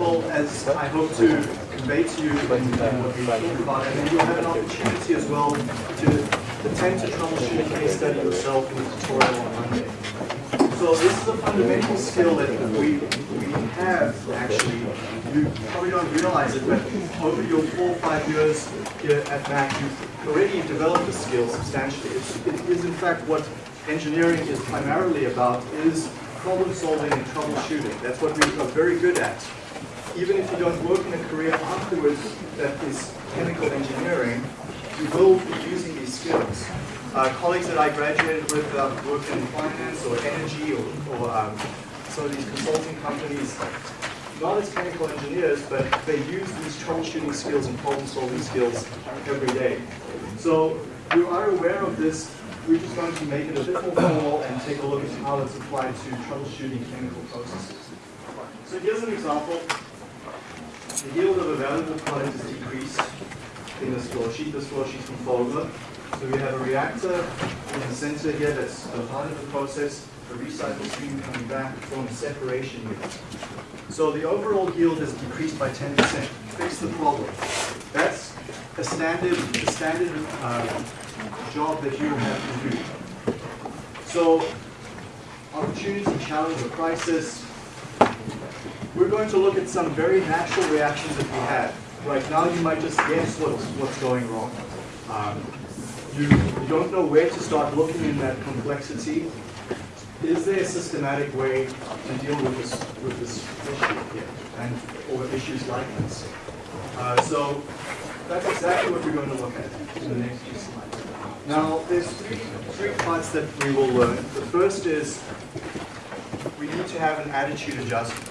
As I hope to convey to you in, what we talk about, and then you'll have an opportunity as well to attempt to troubleshoot a case study yourself in the tutorial on Monday. So this is a fundamental skill that we, we have actually. You probably don't realize it, but over your four or five years here at Mac, you've already developed the skill substantially. It's, it is in fact what engineering is primarily about, is problem solving and troubleshooting. That's what we are very good at even if you don't work in a career afterwards that is chemical engineering, you will be using these skills. Uh, colleagues that I graduated with uh, work in finance or energy or, or um, some of these consulting companies, not as chemical engineers, but they use these troubleshooting skills and problem-solving skills every day. So you are aware of this. We're just going to make it a bit more formal and take a look at how it's applied to troubleshooting chemical processes. So here's an example the yield of a valuable product is decreased in this flow sheet. This flow sheet from Fogler. So we have a reactor in the center here that's the heart of the process, a recycle stream coming back from a separation unit. So the overall yield is decreased by 10%. Fix the problem. That's a standard, a standard uh, job that you have to do. So opportunity, challenge, or crisis, we're going to look at some very natural reactions that we have. Right now, you might just guess what's, what's going wrong. Um, you, you don't know where to start looking in that complexity. Is there a systematic way to deal with this, with this issue here, and or issues like this? Uh, so that's exactly what we're going to look at in the next few slides. Now, there's three, three parts that we will learn. The first is need to have an attitude adjustment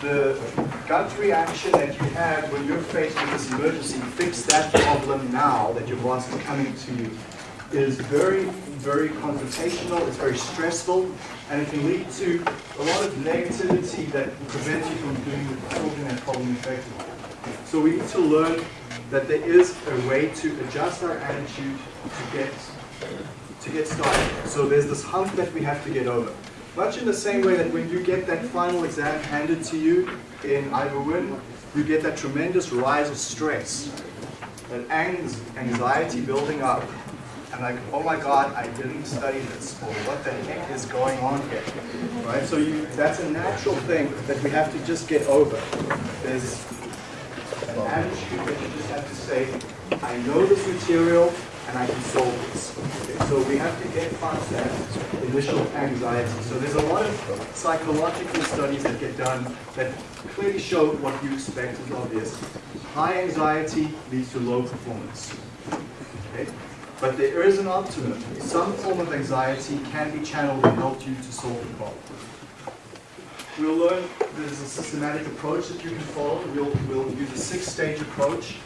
the gut reaction that you have when you're faced with this emergency, fix that problem now that your boss is coming to you, is very, very confrontational, it's very stressful, and it can lead to a lot of negativity that prevents you from doing solving that problem effectively. So we need to learn that there is a way to adjust our attitude to get to get started. So there's this hump that we have to get over. Much in the same way that when you get that final exam handed to you in Wynne, you get that tremendous rise of stress, that anxiety building up, and like, oh my God, I didn't study this, or what the heck is going on here, right? So you, that's a natural thing that we have to just get over. There's an attitude that you just have to say, I know this material, and solve this. Okay, so we have to get past that initial anxiety. So there's a lot of psychological studies that get done that clearly show what you expect is obvious. High anxiety leads to low performance. Okay? But there is an optimum. Some form of anxiety can be channeled and help you to solve the problem. We'll learn there's a systematic approach that you can follow. We'll, we'll use a six-stage approach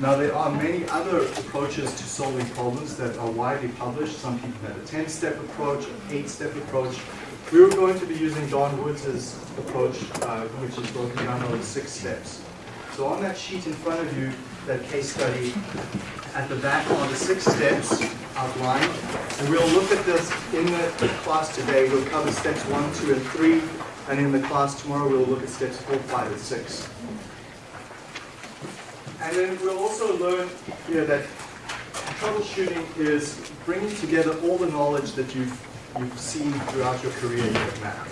now there are many other approaches to solving problems that are widely published. Some people have a 10-step approach, an 8-step approach. We were going to be using Don Woods' approach, uh, which is broken down over six steps. So on that sheet in front of you, that case study, at the back are the six steps outlined. And we'll look at this in the class today. We'll cover steps one, two, and three. And in the class tomorrow, we'll look at steps four, five, and six. And then we'll also learn here that troubleshooting is bringing together all the knowledge that you've, you've seen throughout your career in at Mac.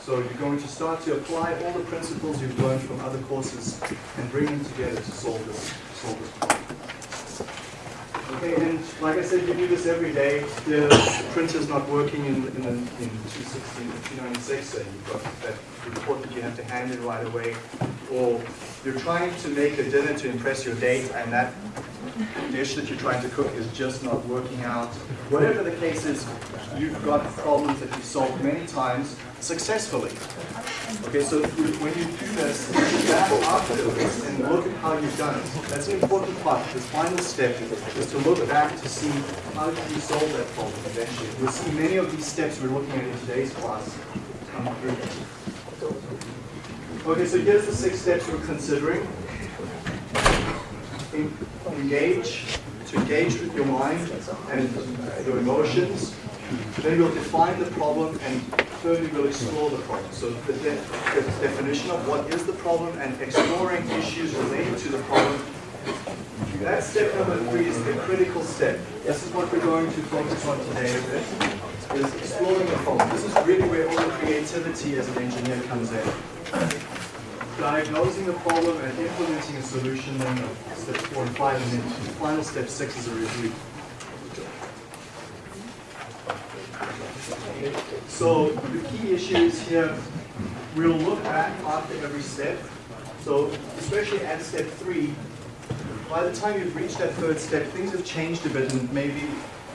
So you're going to start to apply all the principles you've learned from other courses and bring them together to solve this, solve this problem. Okay, and like I said, you do this every day. The printer's not working in, in, in 216 or 296, so you've got that report that you have to hand in right away. Or you're trying to make a dinner to impress your date, and that dish that you're trying to cook is just not working out. Whatever the case is, you've got problems that you've solved many times successfully. Okay, so when you do this, you back afterwards and look at how you've done it. That's an important part. This final step is to look back to see how you solve that problem eventually. You'll see many of these steps we're looking at in today's class come through. Okay, so here's the six steps we're considering. engage, to engage with your mind and your emotions, Then we'll define the problem and thirdly we'll explore the problem. So the, de the definition of what is the problem and exploring issues related to the problem. That step number three is the critical step. This is what we're going to focus on today a bit, is exploring the problem. This is really where all the creativity as an engineer comes in. Diagnosing the problem and implementing a solution, then steps four and five, and then final step six is a review. So the key issues here, we'll look back after every step. So especially at step three, by the time you've reached that third step, things have changed a bit and maybe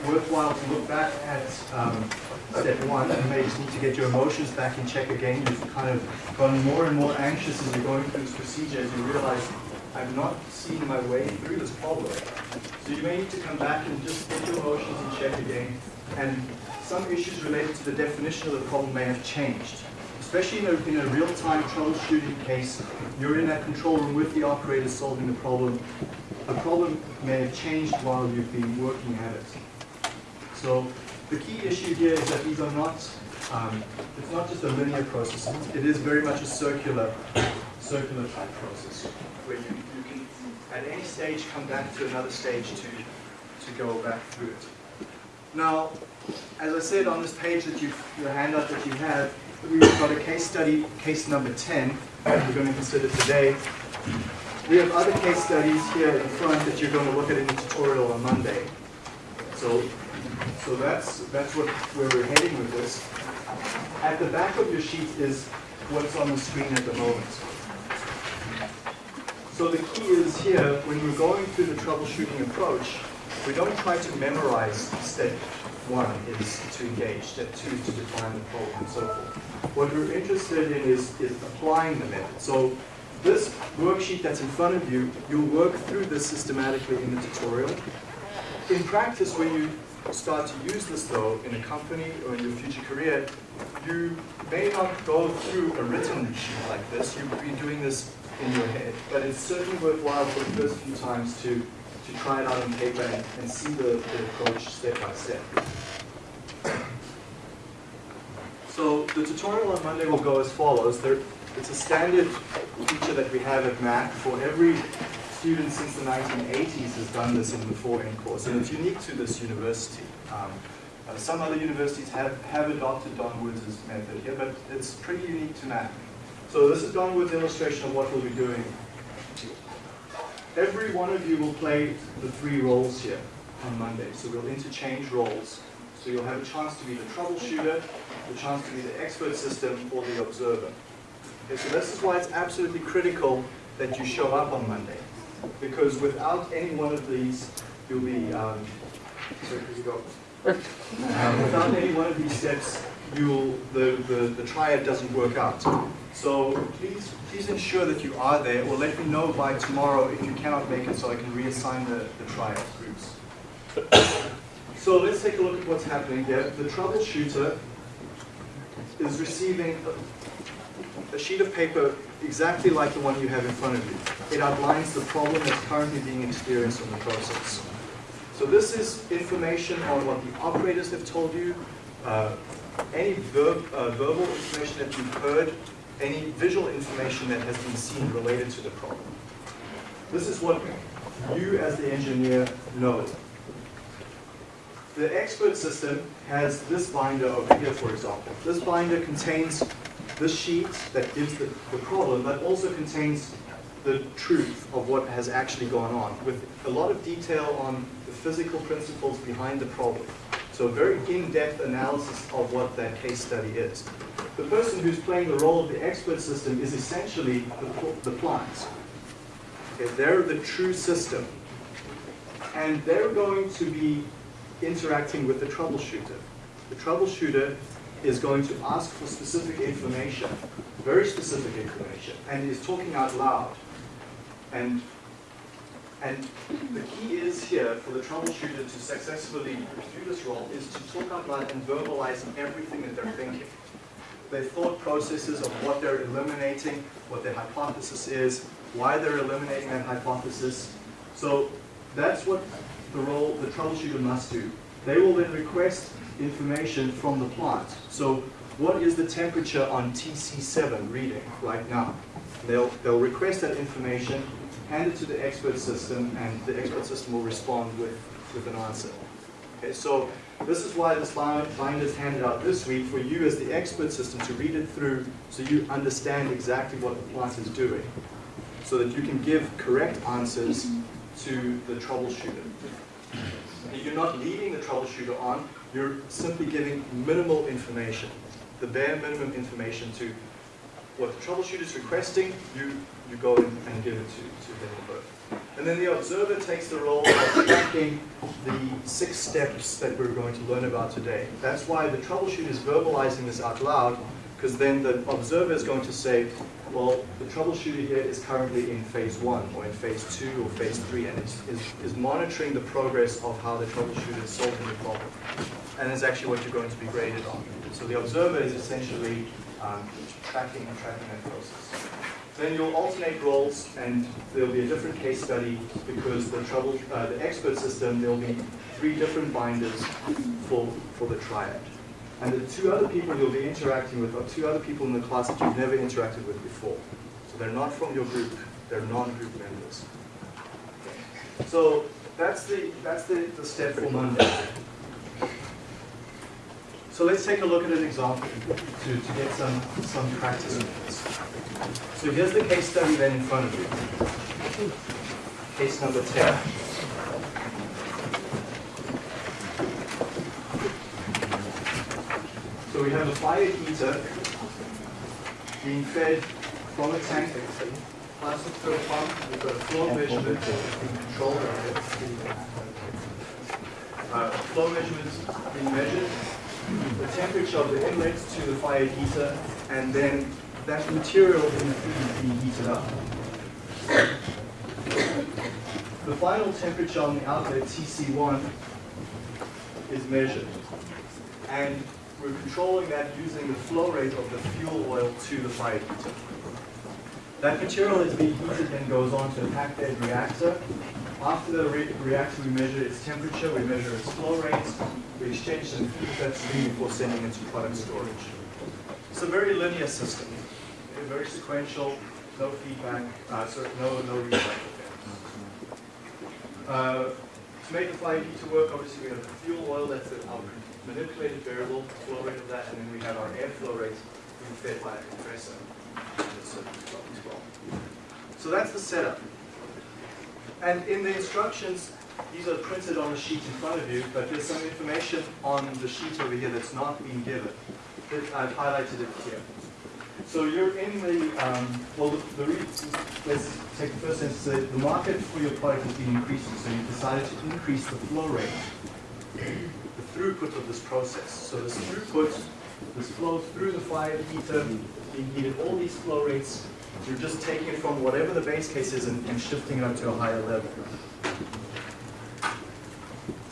worthwhile to look back at um, step one and maybe just need to get your emotions back in check again. You've kind of gotten more and more anxious as you're going through this procedure as you realize I'm not seeing my way through this problem. So you may need to come back and just get your emotions in check again and some issues related to the definition of the problem may have changed. Especially in a, in a real-time troubleshooting case, you're in that control room with the operator solving the problem. The problem may have changed while you've been working at it. So the key issue here is that these are not, um, it's not just a linear process. It is very much a circular, circular type process where you, you can at any stage come back to another stage to, to go back through it. Now, as I said on this page that you, your handout that you have, we've got a case study, case number 10, that we're going to consider today. We have other case studies here in front that you're going to look at in the tutorial on Monday. So, so that's, that's what, where we're heading with this. At the back of your sheet is what's on the screen at the moment. So the key is here, when we're going through the troubleshooting approach, we don't try to memorize step one is to engage, step two is to define the problem, and so forth. What we're interested in is, is applying the method. So this worksheet that's in front of you, you'll work through this systematically in the tutorial. In practice, when you start to use this though in a company or in your future career, you may not go through a written sheet like this. You'll be doing this in your head. But it's certainly worthwhile for the first few times to to try it out on paper and, and see the, the approach step by step. So the tutorial on Monday will go as follows. There, it's a standard feature that we have at Mac for every student since the 1980s has done this in the 4N course, and it's unique to this university. Um, uh, some other universities have, have adopted Don Woods' method here, but it's pretty unique to Mac. So this is Don Woods' illustration of what we'll be doing every one of you will play the three roles here on Monday. So we'll interchange roles. So you'll have a chance to be the troubleshooter, the chance to be the expert system, or the observer. Okay, so this is why it's absolutely critical that you show up on Monday. Because without any one of these, you'll be, um, sorry, you go? um, without any one of these steps, you'll, the, the, the triad doesn't work out. So please, please ensure that you are there or let me know by tomorrow if you cannot make it so I can reassign the, the triad groups. So let's take a look at what's happening here. The troubleshooter is receiving a sheet of paper exactly like the one you have in front of you. It outlines the problem that's currently being experienced in the process. So this is information on what the operators have told you, uh, any verb, uh, verbal information that you've heard any visual information that has been seen related to the problem. This is what you as the engineer know. The expert system has this binder over here, for example. This binder contains this sheet that gives the, the problem, but also contains the truth of what has actually gone on, with a lot of detail on the physical principles behind the problem. So a very in-depth analysis of what that case study is the person who's playing the role of the expert system is essentially the, the. Okay, they're the true system. And they're going to be interacting with the troubleshooter. The troubleshooter is going to ask for specific information, very specific information, and is talking out loud. And, and the key is here for the troubleshooter to successfully do this role is to talk out loud and verbalize everything that they're thinking their thought processes of what they're eliminating, what their hypothesis is, why they're eliminating that hypothesis. So that's what the role the troubleshooter must do. They will then request information from the plant. So what is the temperature on TC7 reading right now? They'll, they'll request that information, hand it to the expert system, and the expert system will respond with, with an answer. Okay, so this is why this binder is handed out this week for you as the expert system to read it through so you understand exactly what the plant is doing so that you can give correct answers to the troubleshooter. You're not leading the troubleshooter on, you're simply giving minimal information, the bare minimum information to what the troubleshooter is requesting, you, you go in and give it to, to them both. And then the observer takes the role of tracking the six steps that we're going to learn about today. That's why the troubleshooter is verbalizing this out loud, because then the observer is going to say, well, the troubleshooter here is currently in phase one, or in phase two, or phase three, and is, is, is monitoring the progress of how the troubleshooter is solving the problem. And that's actually what you're going to be graded on. So the observer is essentially um, tracking and tracking that process. Then you'll alternate roles, and there'll be a different case study because the trouble, uh, the expert system, there'll be three different binders for, for the triad. And the two other people you'll be interacting with are two other people in the class that you've never interacted with before. So they're not from your group, they're non-group members. So that's the, that's the, the step for Monday. So let's take a look at an example to, to get some, some practice with this. So here's the case study then in front of you. Case number 10. So we have a fire heater being fed from a tank, plastic fill pump, we've got a flow measurement being controlled. Uh, flow measurements being measured, the temperature of the inlet to the fire heater, and then that material in the feed is being heated up. The final temperature on the outlet, TC1, is measured. And we're controlling that using the flow rate of the fuel oil to the fire heater. That material is being heated and goes on to a packed bed reactor. After the re reactor, we measure its temperature, we measure its flow rates, we exchange some feed that stream before sending it to product storage. It's a very linear system, very sequential, no feedback, uh, sorry, no, no recycle. Uh, to make the fire heater work, obviously we have the fuel oil, that's the, our manipulated variable, flow rate of that, and then we have our airflow rate being fed by a compressor. So that's the setup. And in the instructions, these are printed on a sheet in front of you, but there's some information on the sheet over here that's not being given. I've highlighted it here. So you're in the, um, well, the, the let's take the first instance. The, the market for your product has been increasing, so you've decided to increase the flow rate, throughput of this process. So this throughput, this flow through the fire heater, being heated, all these flow rates, you're just taking it from whatever the base case is and, and shifting it up to a higher level.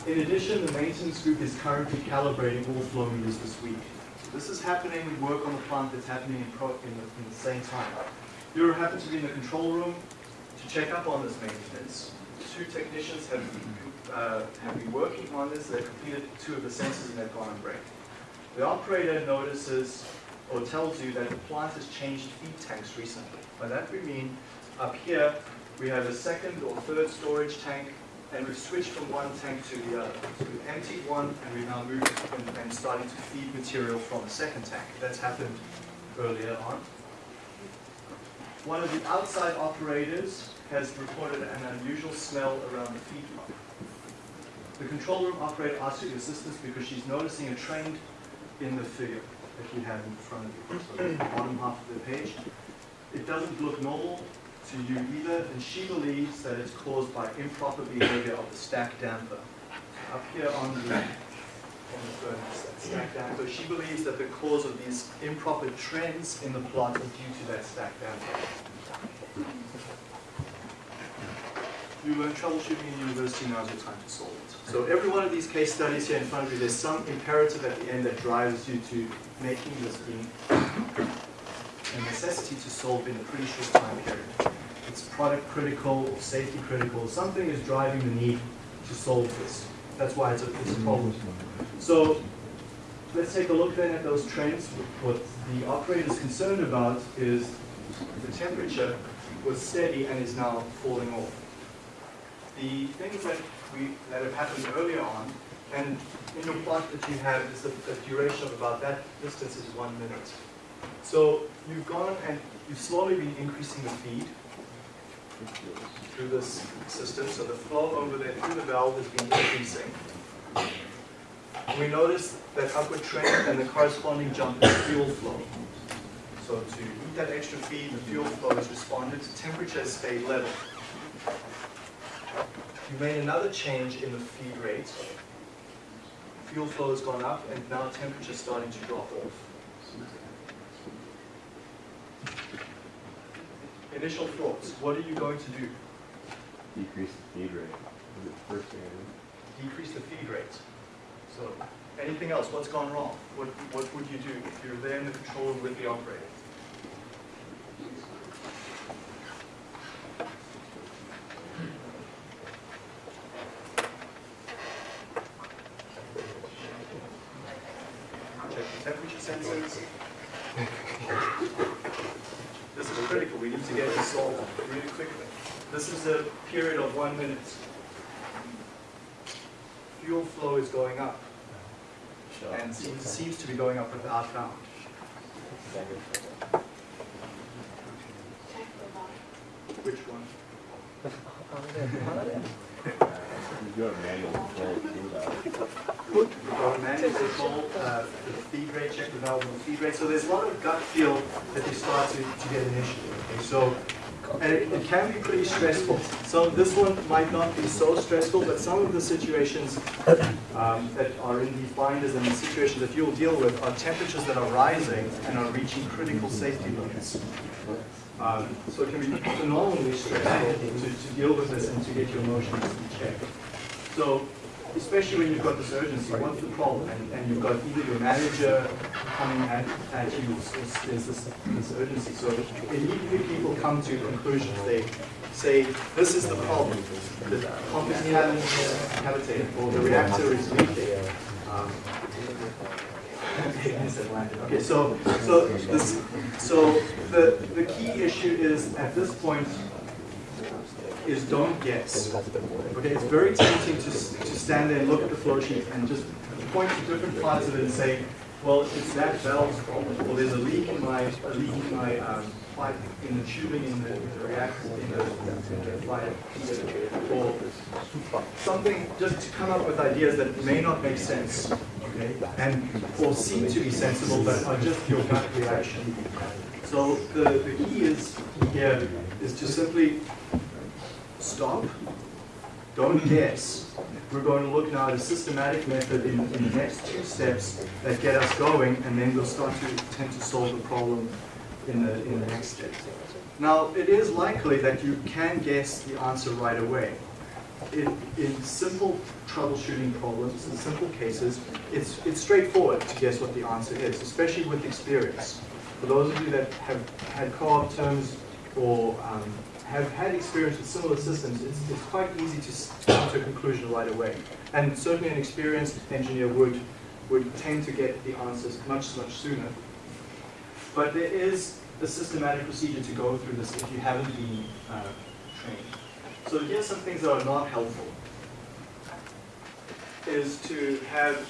In addition, the maintenance group is currently calibrating all flow meters this week. This is happening, work on the plant that's happening in, in, the, in the same time. You happen to be in the control room to check up on this maintenance. Two technicians have, uh, have been working on this. They've completed two of the sensors and they've gone on break. The operator notices or tells you that the plant has changed feed tanks recently. By that we mean up here we have a second or third storage tank and we've switched from one tank to the other. So we've emptied one and we've now moved and, and starting to feed material from a second tank. That's happened earlier on. One of the outside operators has reported an unusual smell around the feed pump. The control room operator asks your assistance because she's noticing a trend in the figure that you have in front of you. So the bottom half of the page. It doesn't look normal to you either, and she believes that it's caused by improper behavior of the stack damper. Up here on the, on the furnace, that stack damper, she believes that the cause of these improper trends in the plot is due to that stack damper. You learn troubleshooting in university, now's your time to solve it. So every one of these case studies here in front of you, there's some imperative at the end that drives you to making this being a necessity to solve in a pretty short time period it's product critical, or safety critical, something is driving the need to solve this. That's why it's a, it's a problem. So let's take a look then at those trends. What the operator is concerned about is the temperature was steady and is now falling off. The things that we that have happened earlier on, and in your plot that you have is the, the duration of about that distance is one minute. So you've gone and you've slowly been increasing the feed through this system. So the flow over there through the valve has been increasing. We notice that upward trend and the corresponding jump in fuel flow. So to eat that extra feed, the fuel flow has responded, temperature has stayed level. You made another change in the feed rate. Fuel flow has gone up and now temperature is starting to drop off. Initial thoughts, what are you going to do? Decrease the feed rate. The first thing Decrease the feed rate. So, anything else, what's gone wrong? What, what would you do if you're there in the control room with the operator? Check the temperature sensors. This is critical, we need to get this solved really quickly. This is a period of one minute. Fuel flow is going up and seems, seems to be going up without bound. Which one? You do have manual control to got a manual control, uh, the feed rate, check the valve on the feed rate. So there's a lot of gut feel that you start to, to get initially. Okay, so and it, it can be pretty stressful. So this one might not be so stressful, but some of the situations um, that are in these binders and the situations that you'll deal with are temperatures that are rising and are reaching critical safety limits. Um, so it can be phenomenally stressful to, to deal with this and to get your emotions in check. So especially when you've got this urgency, what's the problem? And, and you've got either your manager coming at, at you, there's, this, this urgency. So immediately people come to conclusions. They say, this is the problem. The pump is cavitated, or the reactor is leaking. Um, Okay, so so this so the the key issue is at this point is don't guess. Okay, it's very tempting to, to stand there and look at the flow sheet and just point to different parts of it and say, well, it's that valve's problem, or there's a leak in my, a leak in my um, pipe, in the tubing, in the, the reactor, in the, in the fire, or something, just to come up with ideas that may not make sense, okay, and, or seem to be sensible, but are just your gut reaction. So the, the key is, here, is to simply stop, don't guess. We're going to look now at a systematic method in, in the next two steps that get us going, and then we'll start to attempt to solve the problem in the, in the next step. Now, it is likely that you can guess the answer right away. In, in simple troubleshooting problems, in simple cases, it's, it's straightforward to guess what the answer is, especially with experience. For those of you that have had co-op terms or um, have had experience with similar systems, it's, it's quite easy to come to a conclusion right away. And certainly an experienced engineer would, would tend to get the answers much, much sooner. But there is a systematic procedure to go through this if you haven't been uh, trained. So here's some things that are not helpful. Is to have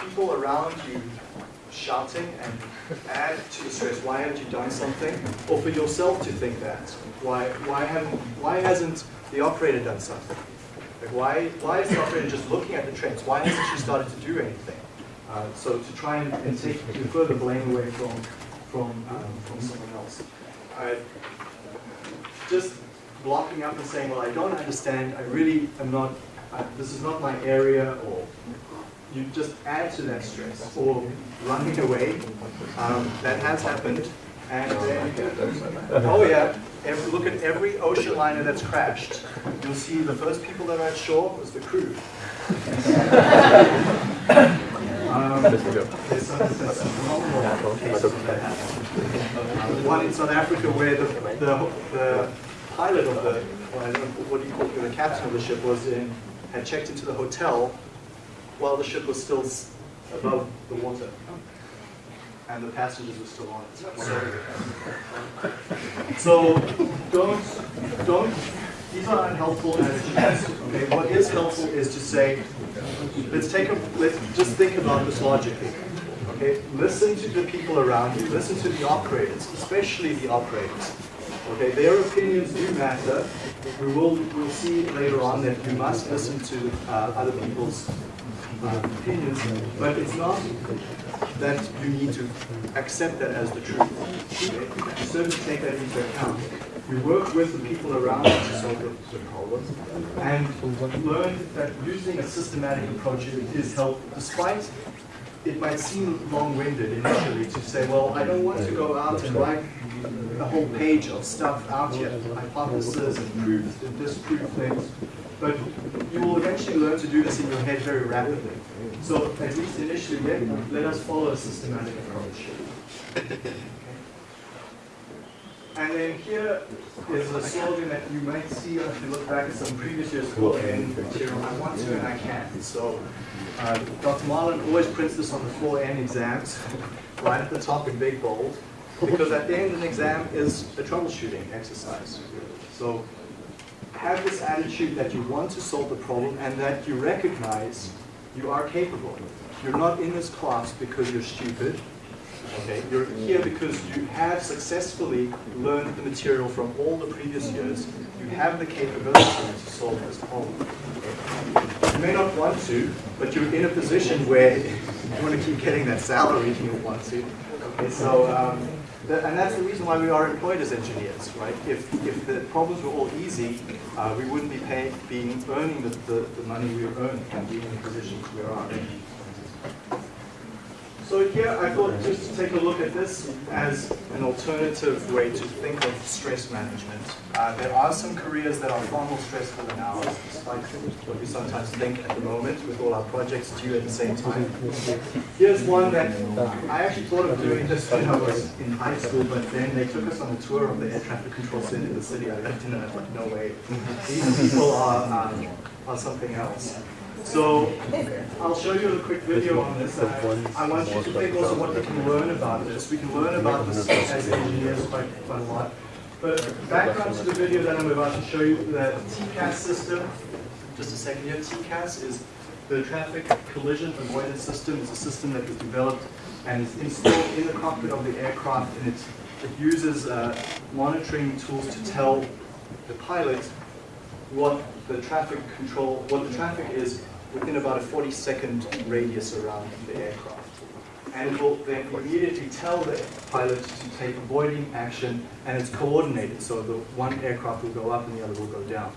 people around you shouting and add to the stress. Why haven't you done something? Or for yourself to think that. Why, why, haven't, why hasn't the operator done something? Like why, why is the operator just looking at the trends? Why hasn't she started to do anything? Uh, so to try and, and take to further blame away from, from, um, from someone else. Uh, just blocking up and saying, well, I don't understand, I really am not, uh, this is not my area, or you just add to that stress, or running away. Um, that has happened. And then, oh yeah, every, look at every ocean liner that's crashed. You'll see the first people that are at shore was the crew. Um, there's some, there's some. One in South Africa where the, the, the pilot of the, what do you call it, the captain of the ship was in, had checked into the hotel while the ship was still above the water. And the passengers were still on it. So, so don't, don't, these are unhelpful attitudes. Okay, what is helpful is to say, let's take a, let's just think about this logically. Okay, listen to the people around you, listen to the operators, especially the operators. Okay, their opinions do matter. We will we'll see later on that you must listen to uh, other people's opinions, but it's not that you need to accept that as the truth. You certainly take that into account. We work with the people around us to solve the, the problems and learn that using a systematic approach is helpful, despite it might seem long-winded initially to say, well, I don't want to go out and write a whole page of stuff out here, hypotheses and proofs and disprove things. But you will eventually learn to do this in your head very rapidly. So at least initially, let, let us follow a systematic approach. And then here is a slogan that you might see if you look back at some previous year's N material. I want to and I can. So uh, Dr. Marlin always prints this on the 4N exams, right at the top in big bold, because at the end of an exam is a troubleshooting exercise. So have this attitude that you want to solve the problem and that you recognize you are capable. You're not in this class because you're stupid. Okay, you're here because you have successfully learned the material from all the previous years. You have the capability to solve this problem. You may not want to, but you're in a position where you want to keep getting that salary if you want to. Okay, so um, and that's the reason why we are employed as engineers, right? If if the problems were all easy, uh, we wouldn't be paying, being earning the, the, the money we earn and being in the positions we are. So here I thought just to take a look at this as an alternative way to think of stress management. Uh, there are some careers that are far more stressful than ours, despite what we sometimes think at the moment with all our projects due at the same time. Here's one that I actually thought of doing just when I was in high school, but then they took us on a tour of the air traffic control center in the city I lived in, and I thought, no way. These people are, um, are something else. So I'll show you a quick video on this. I, I want you to think also what we can learn about this. We can learn about this as engineers quite, quite a lot. But background to the video that I'm about to show you, the TCAS system, just a second here, TCAS is the Traffic Collision Avoidance System. It's a system that was developed and is installed in the cockpit of the aircraft and it, it uses uh, monitoring tools to tell the pilot what the traffic control, what the traffic is within about a 40 second radius around the aircraft. And will then immediately tell the pilot to take avoiding action and it's coordinated. So the one aircraft will go up and the other will go down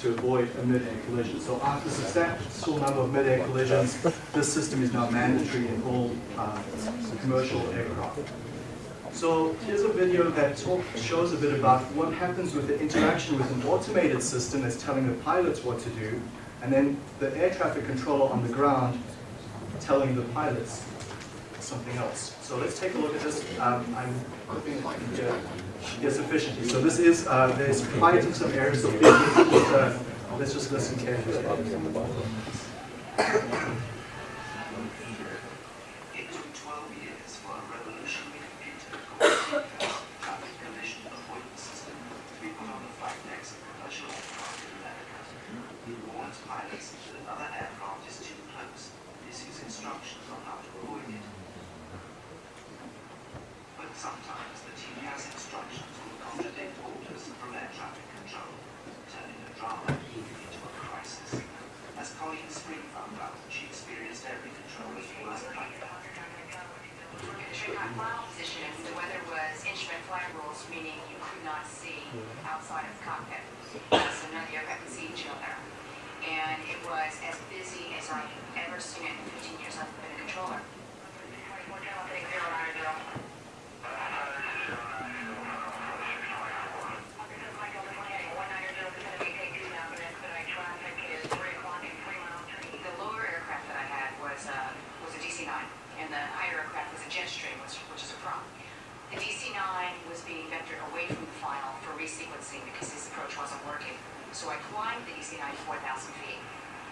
to avoid a mid-air collision. So after a substantial number of mid-air collisions, this system is now mandatory in all uh, commercial aircraft. So here's a video that talk, shows a bit about what happens with the interaction with an automated system that's telling the pilots what to do, and then the air traffic controller on the ground telling the pilots something else. So let's take a look at this. Um, I'm I can get, get sufficiently. So this is, uh, there's in some areas, so uh, let's just listen carefully. It took 12 years for a revolutionary computer called Traffic Collision Avoidance System to be put on the flight decks of commercial aircraft in America. It warns pilots that another aircraft is too close and issues instructions on how to avoid it. But sometimes the TCAS instructions will contradict orders from air traffic control, turning a drama into a crisis. As Colleen Spring found out, she experienced every controller's worst nightmare. During my position, the weather was instrument flight rules, meaning you could not see outside of the cockpit. So none of the aircraft could see each other. And it was as busy as I've ever seen it in 15 years I've been a controller. Big zero, nine zero. The lower aircraft that I had was, uh, was a DC-9, and the higher aircraft was a Jetstream, which, which is a problem. The DC-9 was being vectored away from the final for resequencing because his approach wasn't working. So I climbed the DC-9 4,000 feet.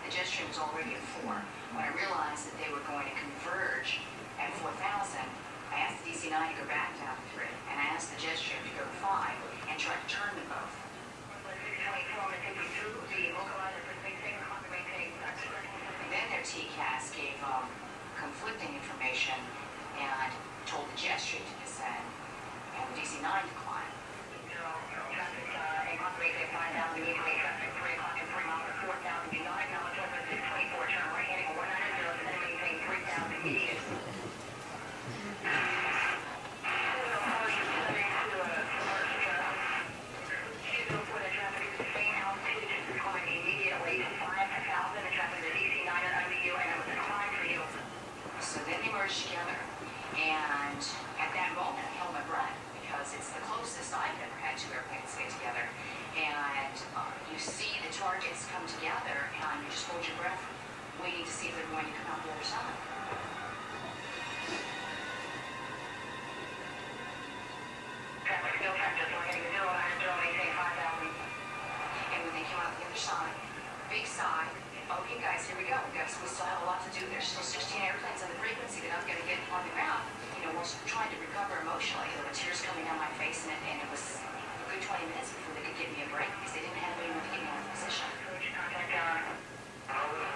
The Jetstream was already at 4. when I realized that they were going to converge at four thousand, I asked the DC nine to go back down to three, and I asked the jet stream to go to five, and try to turn them both. Then their TCAS gave um, conflicting information and told the jet stream to descend, and the DC nine to declined. To see if they're going to come out the other side. And when they came out the other side, big sigh, okay guys, here we go, we got, we still have a lot to do, there's still sixteen airplanes on the frequency that I'm gonna get on the ground. You know, we're trying to recover emotionally, there were tears coming down my face, and it, and it was a good twenty minutes before they could give me a break, because they didn't have anyone to get me out of position. I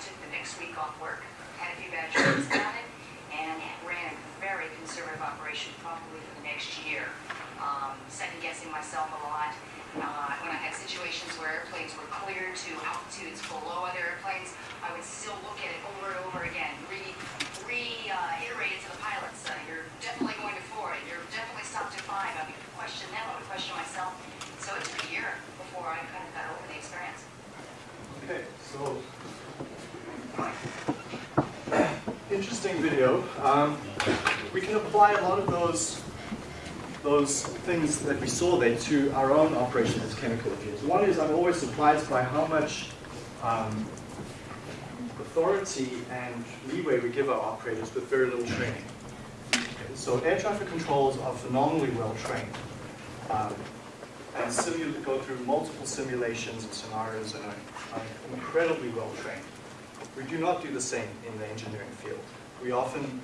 took the next week off work, had a few bad dreams about it, and ran a very conservative operation probably for the next year. Um, second guessing myself a lot. Uh, when I had situations where airplanes were cleared to altitudes below other airplanes, I would still look at it over and over again, reiterate re, uh, it to the pilots. Uh, you're definitely going to four, you're definitely stopped at five. I would question them, I would question myself. So it took a year before I kind of got over the experience. Okay, so interesting video. Um, we can apply a lot of those those things that we saw there to our own operation as chemical engineers. One is I'm always surprised by how much um, authority and leeway we give our operators with very little training. So air traffic controls are phenomenally well trained. Um, and simu- go through multiple simulations and scenarios and are, are incredibly well trained. We do not do the same in the engineering field. We often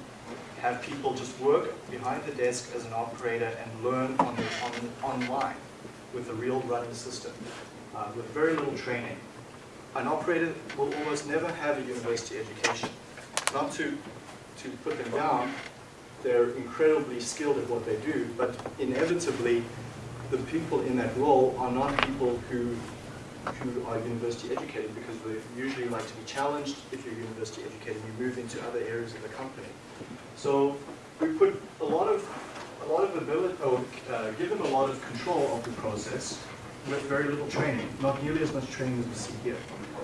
have people just work behind the desk as an operator and learn on the, on, online with a real running system, uh, with very little training. An operator will almost never have a university education. Not to, to put them down, they're incredibly skilled at what they do, but inevitably, the people in that role are not people who, who are university educated because they usually like to be challenged. If you're university educated, you move into other areas of the company. So we put a lot of, a lot of ability, or uh, give them a lot of control of the process with very little training, not nearly as much training as we see here.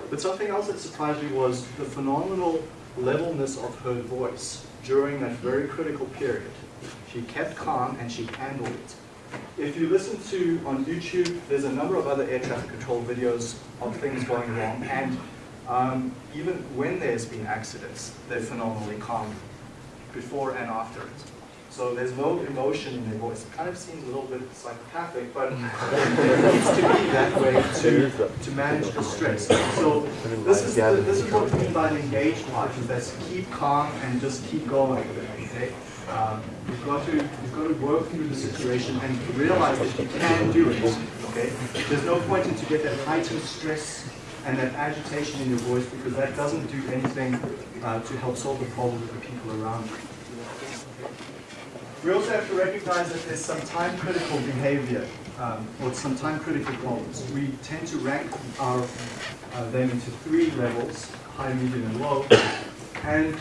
But something else that surprised me was the phenomenal levelness of her voice during that very critical period. She kept calm and she handled it. If you listen to, on YouTube, there's a number of other air traffic control videos of things going wrong, and um, even when there's been accidents, they're phenomenally calm before and after it. So there's no emotion in their voice. It kind of seems a little bit psychopathic, but it needs to be that way to, to manage the stress. So this is, the, this is what we mean by an engaged life, is that's keep calm and just keep going, okay? Um, you've got to you've got to work through the situation and realize that you can do it. Okay, there's no point in to get that heightened stress and that agitation in your voice because that doesn't do anything uh, to help solve the problem with the people around you. We also have to recognize that there's some time critical behavior um, or some time critical problems. We tend to rank our uh, them into three levels: high, medium, and low. And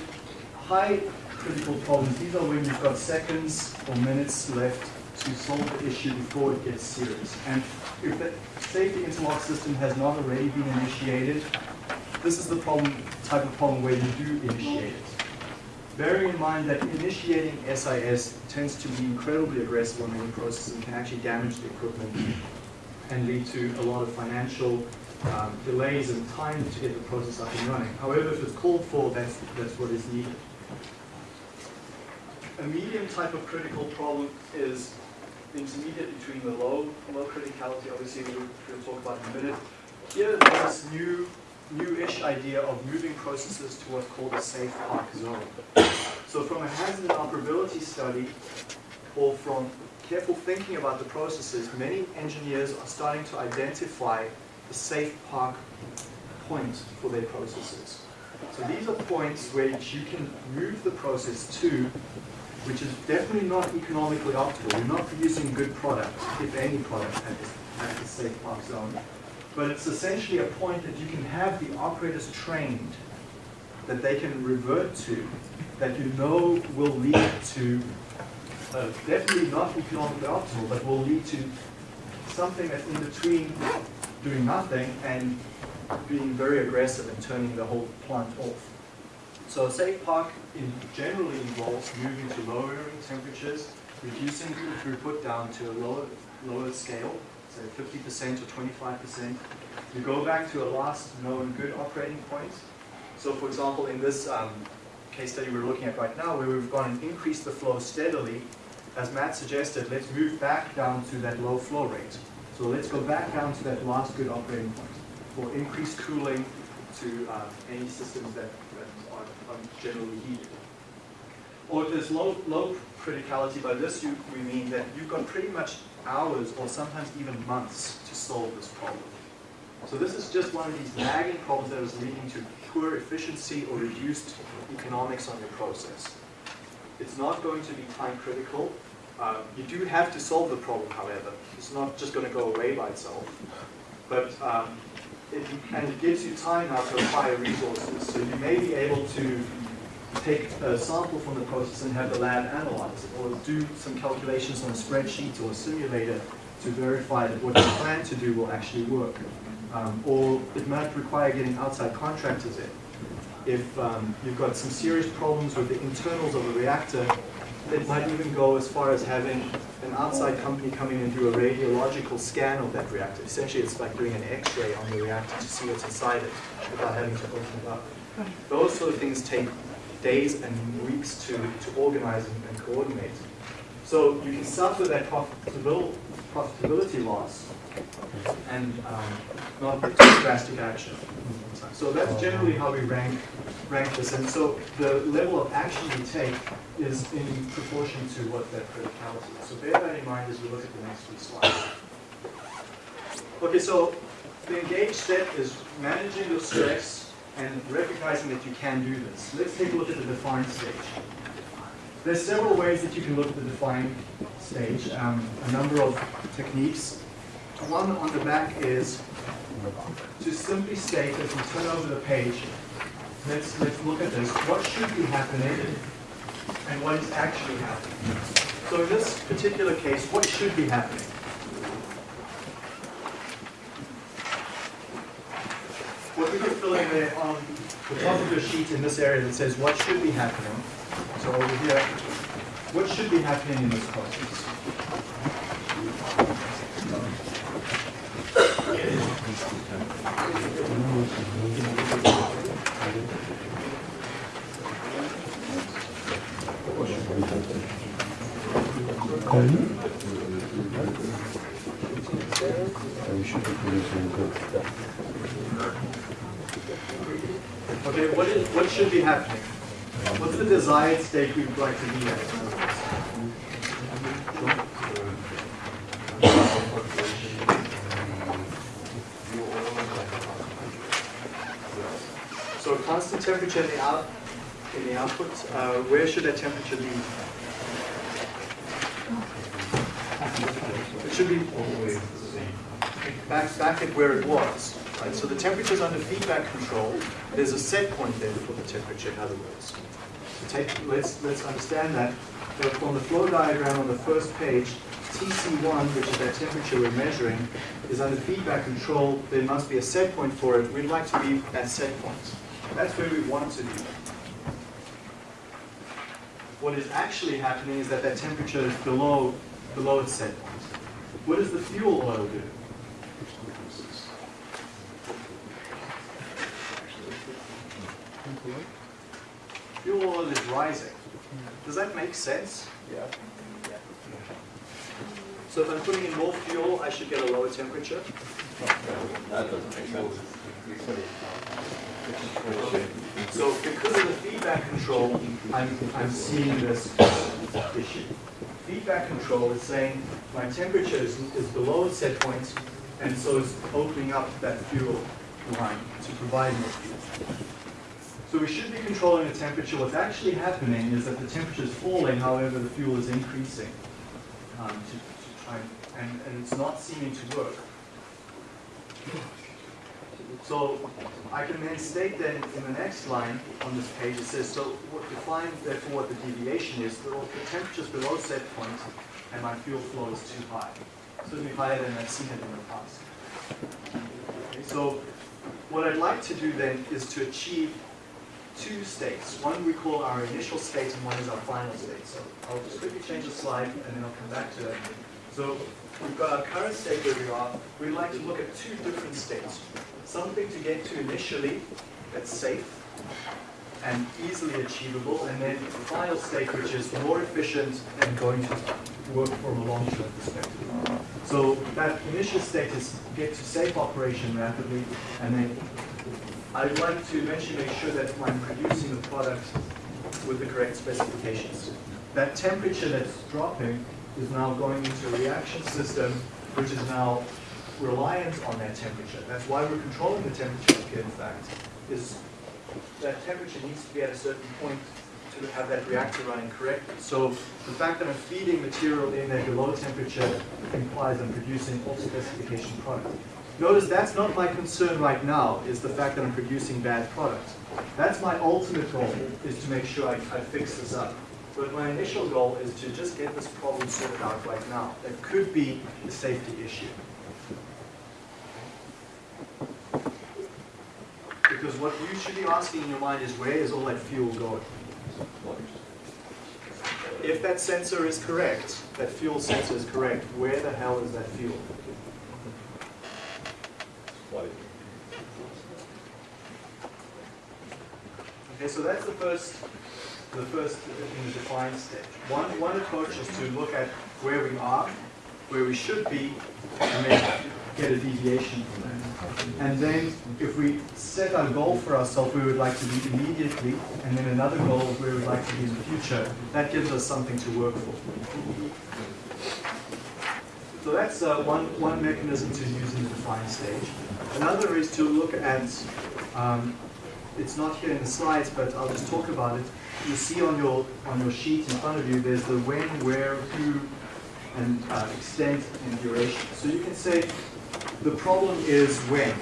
high critical problems, these are when you've got seconds or minutes left to solve the issue before it gets serious. And if the safety interlock system has not already been initiated, this is the problem, type of problem where you do initiate it. Bearing in mind that initiating SIS tends to be incredibly aggressive on many processes and can actually damage the equipment and lead to a lot of financial um, delays and time to get the process up and running. However, if it's called for, that's, that's what is needed. A medium type of critical problem is intermediate between the low, low criticality, obviously we'll, we'll talk about in a minute. Here, there's this new new-ish idea of moving processes to what's called a safe park zone. So from a hazard and operability study, or from careful thinking about the processes, many engineers are starting to identify the safe park point for their processes. So these are points where you can move the process to, which is definitely not economically optimal. You're not producing good product, if any product, at this, at the safe park zone. But it's essentially a point that you can have the operators trained, that they can revert to, that you know will lead to, uh, definitely not economically optimal, but will lead to something that's in between doing nothing and being very aggressive and turning the whole plant off. So safe park in generally involves moving to lowering temperatures, reducing throughput down to a lower, lower scale, say 50% or 25%. You go back to a last known good operating point. So for example, in this um, case study we're looking at right now, where we've gone and increased the flow steadily, as Matt suggested, let's move back down to that low flow rate. So let's go back down to that last good operating point for increased cooling to uh, any systems that, generally heated. Or if there's low, low criticality, by this you, we mean that you've got pretty much hours or sometimes even months to solve this problem. So this is just one of these nagging problems that is leading to poor efficiency or reduced economics on your process. It's not going to be time critical. Um, you do have to solve the problem, however. It's not just going to go away by itself. But um, it, and it gives you time now to acquire resources. So you may be able to take a sample from the process and have the lab analyze it, or do some calculations on a spreadsheet or a simulator to verify that what you plan to do will actually work. Um, or it might require getting outside contractors in. If um, you've got some serious problems with the internals of a reactor, it might even go as far as having an outside company come in and do a radiological scan of that reactor. Essentially, it's like doing an x-ray on the reactor to see what's inside it without having to open it up. Those sort of things take days and weeks to, to organize and, and coordinate. So you can suffer that profitability, profitability loss and um, not take drastic action. So that's generally how we rank rank this. And so the level of action we take is in proportion to what that criticality is. So bear that in mind as we look at the next few slides. Okay, so the engaged step is managing your stress and recognizing that you can do this. Let's take a look at the defined stage. There's several ways that you can look at the defined stage, um, a number of techniques. One on the back is to simply state, as we turn over the page, let's, let's look at this. What should be happening and what is actually happening. So in this particular case, what should be happening? What we can fill in there on the top of your sheet in this area that says what should be happening. So over here, what should be happening in this process? We. Okay, what is what should be happening? What's the desired state we'd like to be at? Constant temperature in the out in the output. Uh, where should that temperature be? It should be back back at where it was. Right? So the temperature is under feedback control. There's a set point there for the temperature, in other words. So take, let's, let's understand that. But on the flow diagram on the first page, TC1, which is that temperature we're measuring, is under feedback control. There must be a set point for it. We'd like to be at set point. That's where we want to be. What is actually happening is that that temperature is below, below its set point. What does the fuel oil do? Fuel oil is rising. Does that make sense? Yeah. So if I'm putting in more fuel, I should get a lower temperature. That doesn't make sense. So because of the feedback control, I'm, I'm seeing this issue. Feedback control is saying my temperature is, is below a set point, and so it's opening up that fuel line to provide more fuel. So we should be controlling the temperature. What's actually happening is that the temperature is falling, however, the fuel is increasing um, to, to try and, and, and it's not seeming to work. So I can then state then in the next line on this page, it says, so what define therefore what the deviation is, the, the temperature is below set point and my fuel flow is too high. Certainly higher than I've seen it in the past. Okay, so what I'd like to do then is to achieve two states. One we call our initial state and one is our final state. So I'll just quickly change the slide and then I'll come back to it. So we've got our current state where we are. We'd like to look at two different states. Something to get to initially that's safe and easily achievable, and then the final state which is more efficient and going to work from a long-term perspective. So that initial state is get to safe operation rapidly, and then I'd like to eventually make sure that I'm producing the product with the correct specifications. That temperature that's dropping is now going into a reaction system which is now reliant on that temperature. That's why we're controlling the temperature here, in fact, is that temperature needs to be at a certain point to have that reactor running correctly. So the fact that I'm feeding material in at a low temperature implies I'm producing off specification product. Notice that's not my concern right now, is the fact that I'm producing bad product. That's my ultimate goal, is to make sure I, I fix this up. But my initial goal is to just get this problem sorted out right now. That could be a safety issue. Because what you should be asking in your mind is where is all that fuel going? If that sensor is correct, that fuel sensor is correct, where the hell is that fuel? Okay, so that's the first, the first in the defined stage. One, one approach is to look at where we are, where we should be, and then get a deviation from that. And then if we set our goal for ourselves where we'd like to be immediately, and then another goal where we'd like to be in the future, that gives us something to work for. So that's uh, one, one mechanism to use in the defined stage. Another is to look at, um, it's not here in the slides, but I'll just talk about it. You see on your, on your sheet in front of you, there's the when, where, who, and uh, extent and duration. So you can say the problem is when.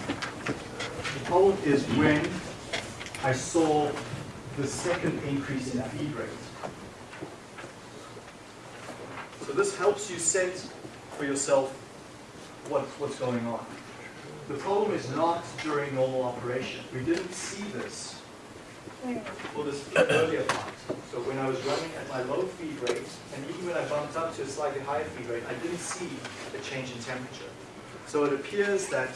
The problem is when I saw the second increase in feed rate. So this helps you set for yourself what, what's going on. The problem is not during normal operation. We didn't see this for this earlier part. So when I was running at my low feed rate, and even when I bumped up to a slightly higher feed rate, I didn't see a change in temperature. So it appears that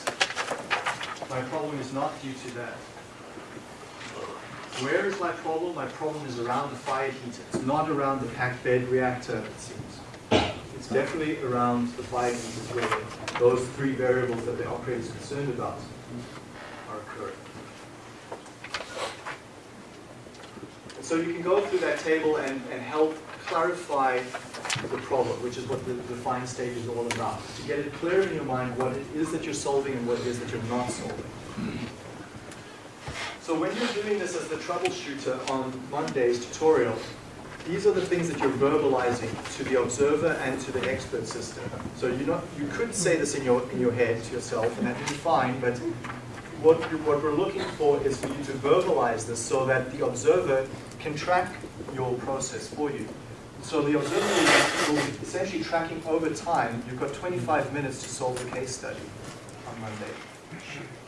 my problem is not due to that. Where is my problem? My problem is around the fire heater. It's not around the packed bed reactor, it seems. It's definitely around the fire heater where those three variables that the operator is concerned about are occurring. And so you can go through that table and, and help clarify the problem, which is what the defined stage is all about. To get it clear in your mind what it is that you're solving and what it is that you're not solving. So when you're doing this as the troubleshooter on Monday's tutorial, these are the things that you're verbalizing to the observer and to the expert system. So you not you could say this in your in your head to yourself, and that would be fine. But what what we're looking for is for you to verbalize this so that the observer can track your process for you. So the observer will be essentially tracking over time. You've got 25 minutes to solve the case study on Monday.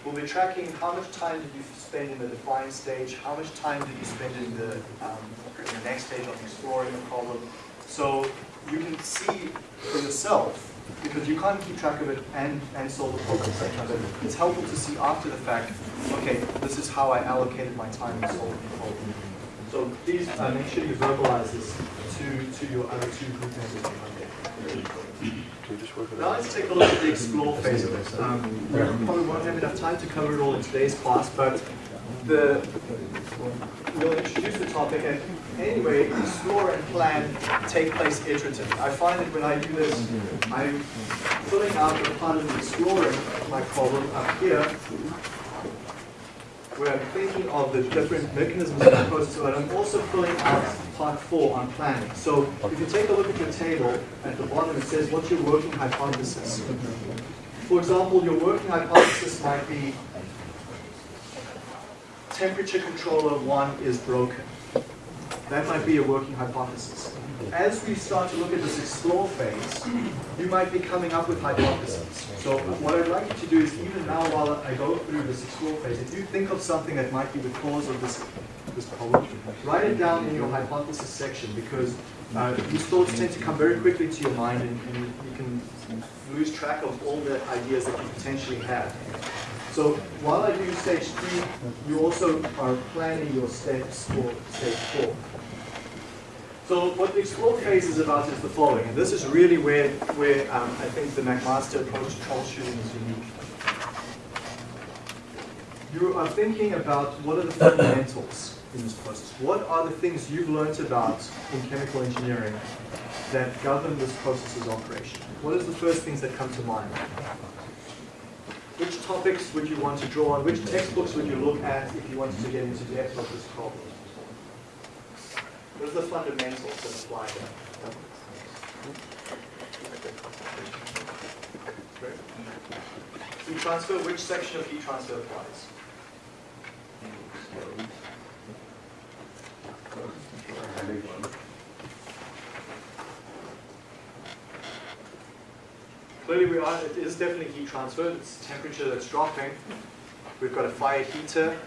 We'll be tracking how much time did you spend in the defined stage, how much time did you spend in the, um, in the next stage of exploring the problem. So you can see for yourself, because you can't keep track of it and, and solve the problem it's helpful to see after the fact, okay, this is how I allocated my time in solving the problem. So please uh, make sure you verbalize this to, to your other two group members on Monday. Now let's take a look at the explore phase of it. Um, we probably won't have enough time to cover it all in today's class, but the, we'll introduce the topic and anyway, explore and plan take place iteratively. I find that when I do this, I'm filling out the part of exploring my problem up here, where I'm thinking of the different mechanisms of the process, but I'm also filling out part four on planning. So if you take a look at your table, at the bottom it says what's your working hypothesis. For example, your working hypothesis might be temperature controller one is broken. That might be a working hypothesis. As we start to look at this explore phase, you might be coming up with hypotheses. So what I'd like you to do is even now while I go through this explore phase, if you think of something that might be the cause of this, this problem, write it down in your hypothesis section because uh, these thoughts tend to come very quickly to your mind and, and you can lose track of all the ideas that you potentially have. So while I do stage three, you also are planning your steps for stage four. So what the explore phase is about is the following, and this is really where, where um, I think the McMaster approach to troubleshooting is unique. You are thinking about what are the fundamentals in this process. What are the things you've learned about in chemical engineering that govern this process's operation? What is the first things that come to mind? Which topics would you want to draw on? Which textbooks would you look at if you wanted to get into depth of this problem? What are the fundamentals that apply to. Heat transfer, which section of heat transfer applies? Clearly we are, it is definitely heat transfer, it's temperature that's dropping. We've got a fire heater.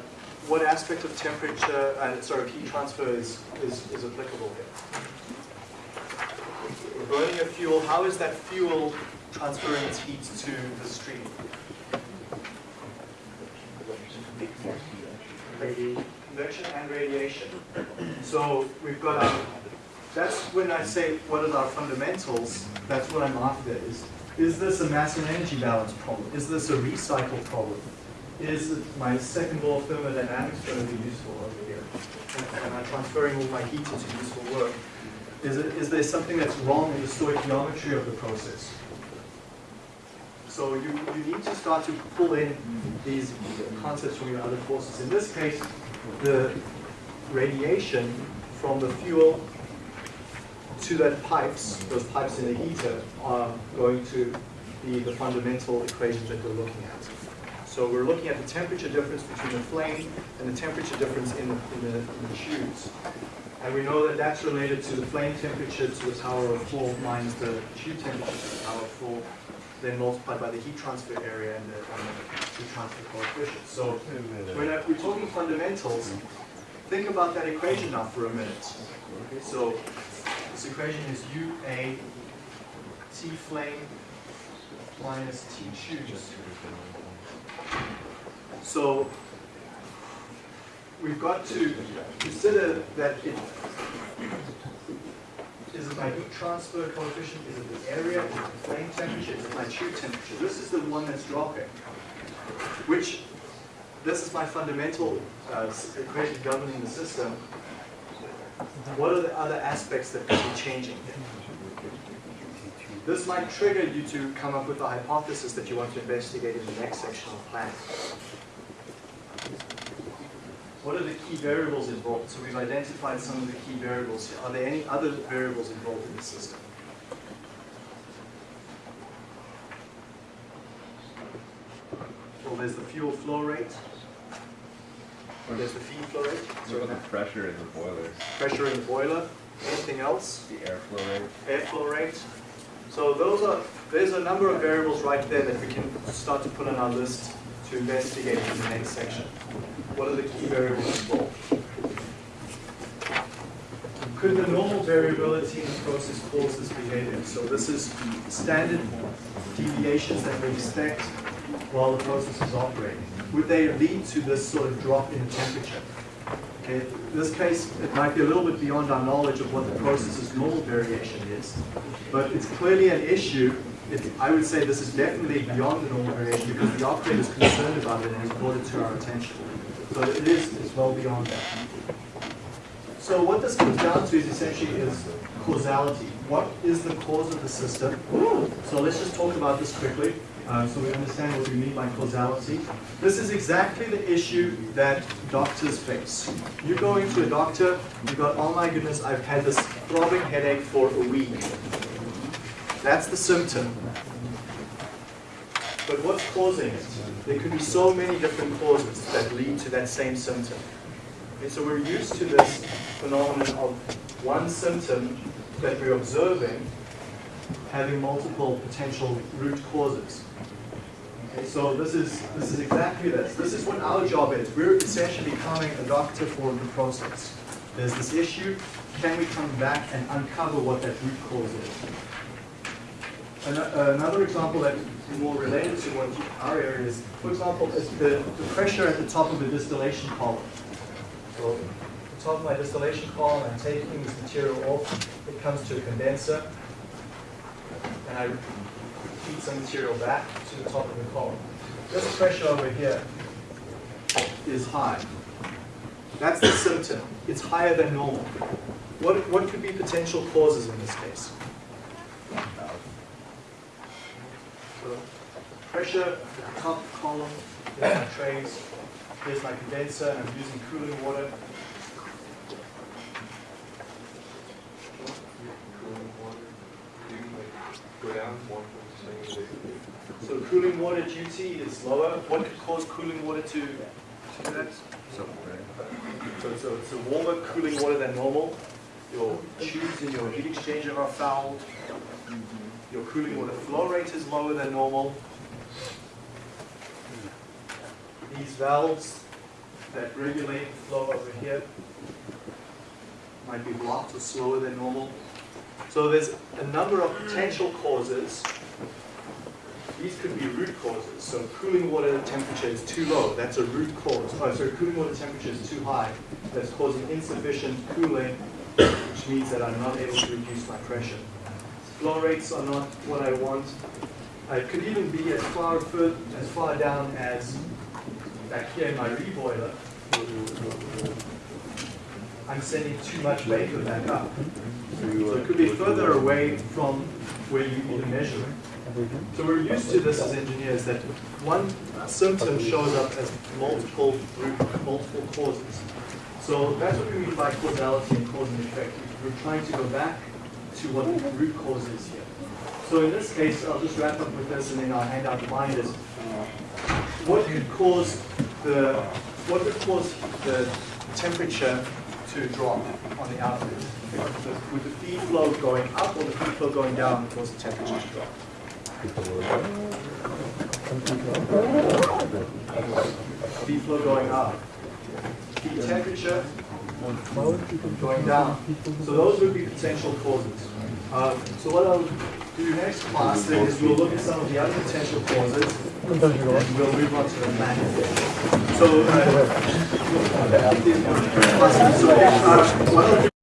What aspect of temperature, uh, sorry, heat transfer is, is, is applicable here? We're burning a fuel, how is that fuel transferring its heat to the stream? Convection and radiation. So we've got, our, that's when I say what are our fundamentals, that's what I'm after is, is this a mass and energy balance problem? Is this a recycle problem? Is my second law of thermodynamics going to be useful over here? Am I transferring all my heat into useful work? Is, it, is there something that's wrong in the stoichiometry of the process? So you, you need to start to pull in these concepts from your other courses. In this case, the radiation from the fuel to that pipes, those pipes in the heater, are going to be the fundamental equations that we're looking at. So we're looking at the temperature difference between the flame and the temperature difference in the, in the, in the tubes. And we know that that's related to the flame temperature to the power of 4 minus the tube temperature to the power of 4, then multiplied by the heat transfer area and the, and the heat transfer coefficient. So when I- we're talking fundamentals, think about that equation now for a minute. Okay, so this equation is UA T flame minus T tubes. So we've got to consider that it is it my heat transfer coefficient, is it the area, is it the flame temperature, is it my tube temperature? This is the one that's dropping, which this is my fundamental uh, equation governing the system. What are the other aspects that could be changing? This might trigger you to come up with a hypothesis that you want to investigate in the next section of planning. What are the key variables involved? So we've identified some of the key variables here. Are there any other variables involved in the system? Well, there's the fuel flow rate. There's the feed flow rate. What about the pressure in the boiler? Pressure in the boiler. Anything else? The airflow rate? airflow rate. So those are, there's a number of variables right there that we can start to put on our list to investigate in the next section. What are the key variables involved? Could the normal variability in the process cause this behavior? So this is standard deviations that we expect while the process is operating. Would they lead to this sort of drop in temperature? Okay, in this case, it might be a little bit beyond our knowledge of what the process's normal variation is, but it's clearly an issue. It, I would say this is definitely beyond the normal variation because the operator is concerned about it and has brought it to our attention. So it is, is well beyond that. So what this comes down to is essentially is causality. What is the cause of the system? So let's just talk about this quickly, uh, so we understand what we mean by causality. This is exactly the issue that doctors face. You go into a doctor, you got, oh my goodness, I've had this throbbing headache for a week. That's the symptom. But what's causing it? There could be so many different causes that lead to that same symptom. Okay, so we're used to this phenomenon of one symptom that we're observing having multiple potential root causes. Okay, so this is this is exactly this. This is what our job is. We're essentially becoming a doctor for the process. There's this issue. Can we come back and uncover what that root cause is? Ano- Another example that is more related to what our area is, for example, is the, the pressure at the top of the distillation column. So the top of my distillation column, I'm taking this material off, it comes to a condenser, and I feed some material back to the top of the column. This pressure over here is high. That's the symptom. It's higher than normal. What, what could be potential causes in this case? So pressure, the top column, here's my trays, here's my condenser, and I'm using cooling water. So cooling water duty is lower. What could cause cooling water to, do that? So it's a, it's a warmer cooling water than normal. Your tubes in your heat exchanger are fouled. Your cooling water flow rate is lower than normal. These valves that regulate the flow over here might be blocked or slower than normal. So there's a number of potential causes. These could be root causes. So cooling water temperature is too low. That's a root cause. Oh, sorry, cooling water temperature is too high. That's causing insufficient cooling, which means that I'm not able to reduce my pressure. Flow rates are not what I want. It could even be as far as far down as back here in my reboiler. I'm sending too much vapor back up. So it could be further away from where you even measure it. So we're used to this as engineers, that one symptom shows up as multiple multiple causes. So that's what we mean by causality and cause and effect. We're trying to go back to what the root cause is here. So in this case, I'll just wrap up with this and then I'll hand out the binders. What could cause the, what could cause the temperature to drop on the output? Would the feed flow going up or the feed flow going down cause the temperature to drop? Feed flow going up. Feed temperature going down. So those would be potential causes. Uh, so what I'll do next class is we'll look at some of the other potential causes and we'll move on to the manual. So, uh, so uh, what